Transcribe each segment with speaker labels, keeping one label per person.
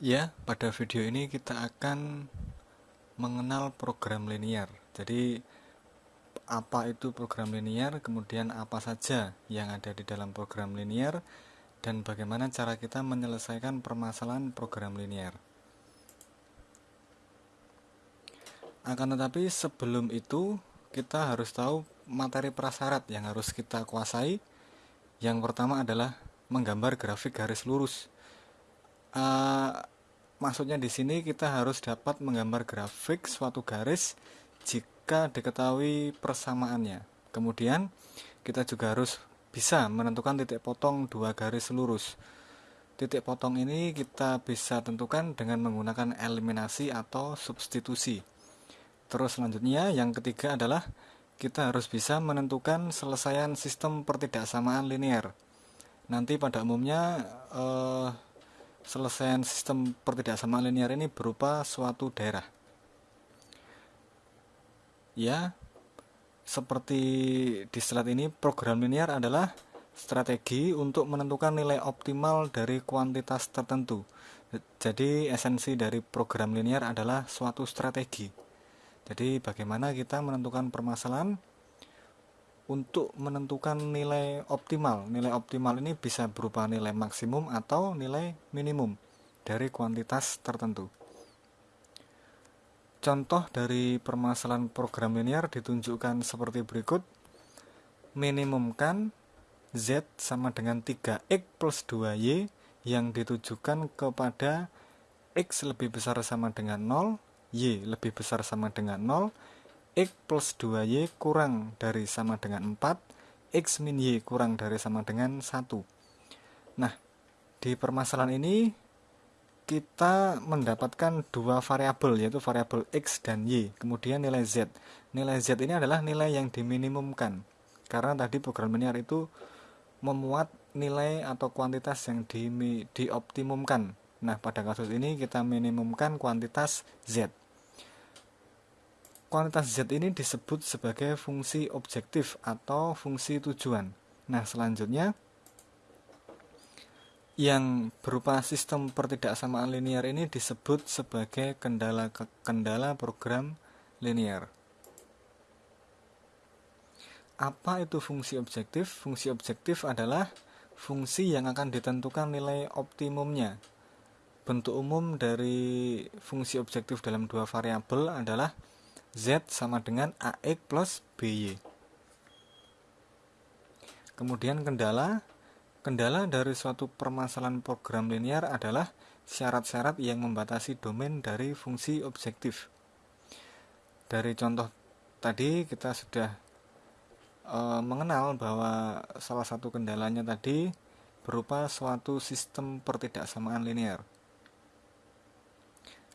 Speaker 1: Ya, pada video ini kita akan mengenal program linear. Jadi, apa itu program linear, kemudian apa saja yang ada di dalam program linear, dan bagaimana cara kita menyelesaikan permasalahan program linear. Akan tetapi, sebelum itu, kita harus tahu materi prasyarat yang harus kita kuasai. Yang pertama adalah menggambar grafik garis lurus uh, maksudnya di sini kita harus dapat menggambar grafik suatu garis jika diketahui persamaannya. Kemudian kita juga harus bisa menentukan titik potong dua garis lurus. Titik potong ini kita bisa tentukan dengan menggunakan eliminasi atau substitusi. Terus selanjutnya yang ketiga adalah kita harus bisa menentukan selesaian sistem pertidaksamaan linear. Nanti pada umumnya eh, selesaian sistem pertidaksamaan linear ini berupa suatu daerah. Ya, seperti di slide ini, program linear adalah strategi untuk menentukan nilai optimal dari kuantitas tertentu. Jadi, esensi dari program linear adalah suatu strategi. Jadi, bagaimana kita menentukan permasalahan untuk menentukan nilai optimal. Nilai optimal ini bisa berupa nilai maksimum atau nilai minimum dari kuantitas tertentu. Contoh dari permasalahan program linear ditunjukkan seperti berikut. Minimumkan Z sama dengan 3X plus 2Y yang ditujukan kepada X lebih besar sama dengan 0, Y lebih besar sama dengan 0, X plus 2Y kurang dari sama dengan 4, X min Y kurang dari sama dengan 1. Nah, di permasalahan ini kita mendapatkan dua variabel yaitu variabel X dan Y, kemudian nilai Z. Nilai Z ini adalah nilai yang diminimumkan. Karena tadi program linear itu memuat nilai atau kuantitas yang di, dioptimumkan. Nah, pada kasus ini kita minimumkan kuantitas Z. Kuantitas Z ini disebut sebagai fungsi objektif atau fungsi tujuan. Nah, selanjutnya yang berupa sistem pertidaksamaan linear ini disebut sebagai kendala kendala program linear. Apa itu fungsi objektif? Fungsi objektif adalah fungsi yang akan ditentukan nilai optimumnya. Bentuk umum dari fungsi objektif dalam dua variabel adalah Z sama dengan AX plus BY. Kemudian kendala, kendala dari suatu permasalahan program linear adalah syarat-syarat yang membatasi domain dari fungsi objektif. Dari contoh tadi kita sudah e, mengenal bahwa salah satu kendalanya tadi berupa suatu sistem pertidaksamaan linear.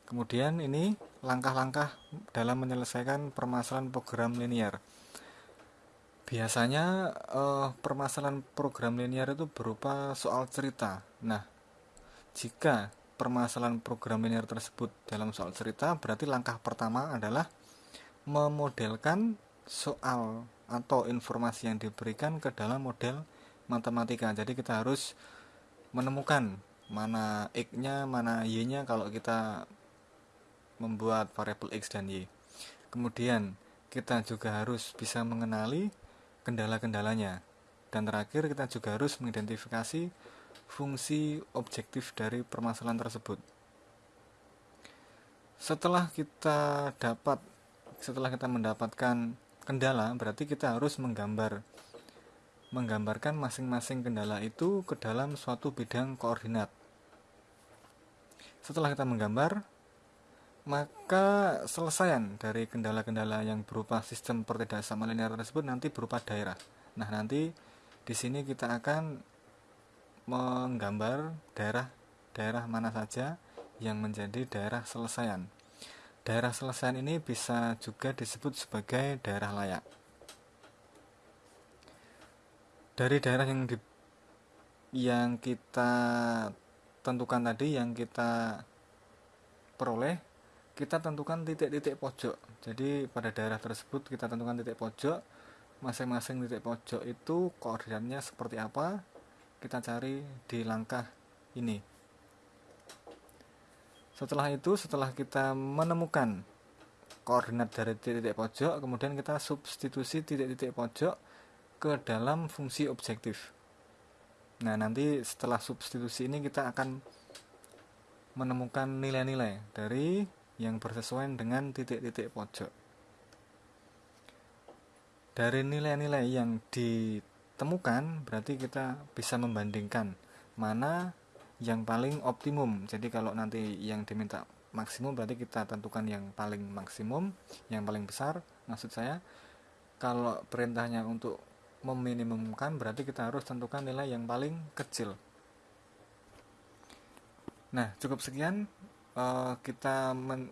Speaker 1: Kemudian ini langkah-langkah dalam menyelesaikan permasalahan program linear. Biasanya eh, permasalahan program linear itu berupa soal cerita. Nah, jika permasalahan program linear tersebut dalam soal cerita, berarti langkah pertama adalah memodelkan soal atau informasi yang diberikan ke dalam model matematika. Jadi kita harus menemukan mana x-nya, mana y-nya kalau kita membuat variabel x dan y. Kemudian kita juga harus bisa mengenali kendala-kendalanya. Dan terakhir kita juga harus mengidentifikasi fungsi objektif dari permasalahan tersebut. Setelah kita dapat setelah kita mendapatkan kendala, berarti kita harus menggambar menggambarkan masing-masing kendala itu ke dalam suatu bidang koordinat. Setelah kita menggambar, maka selesaian dari kendala-kendala yang berupa sistem pertidaksamaan linear tersebut nanti berupa daerah. Nah, nanti di sini kita akan menggambar daerah-daerah mana saja yang menjadi daerah selesaian. Daerah selesaian ini bisa juga disebut sebagai daerah layak. Dari daerah yang di, yang kita tentukan tadi yang kita peroleh kita tentukan titik-titik pojok. Jadi pada daerah tersebut kita tentukan titik pojok. Masing-masing titik pojok itu koordinatnya seperti apa kita cari di langkah ini. Setelah itu setelah kita menemukan koordinat dari titik-titik pojok kemudian kita substitusi titik-titik pojok ke dalam fungsi objektif. Nah nanti setelah substitusi ini kita akan menemukan nilai-nilai dari yang bersesuaian dengan titik-titik pojok. Dari nilai-nilai yang ditemukan berarti kita bisa membandingkan mana yang paling optimum. Jadi kalau nanti yang diminta maksimum berarti kita tentukan yang paling maksimum yang paling besar maksud saya. Kalau perintahnya untuk meminimumkan berarti kita harus tentukan nilai yang paling kecil. Nah cukup sekian uh, kita men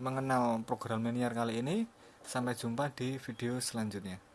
Speaker 1: mengenal program linear kali ini. Sampai jumpa di video selanjutnya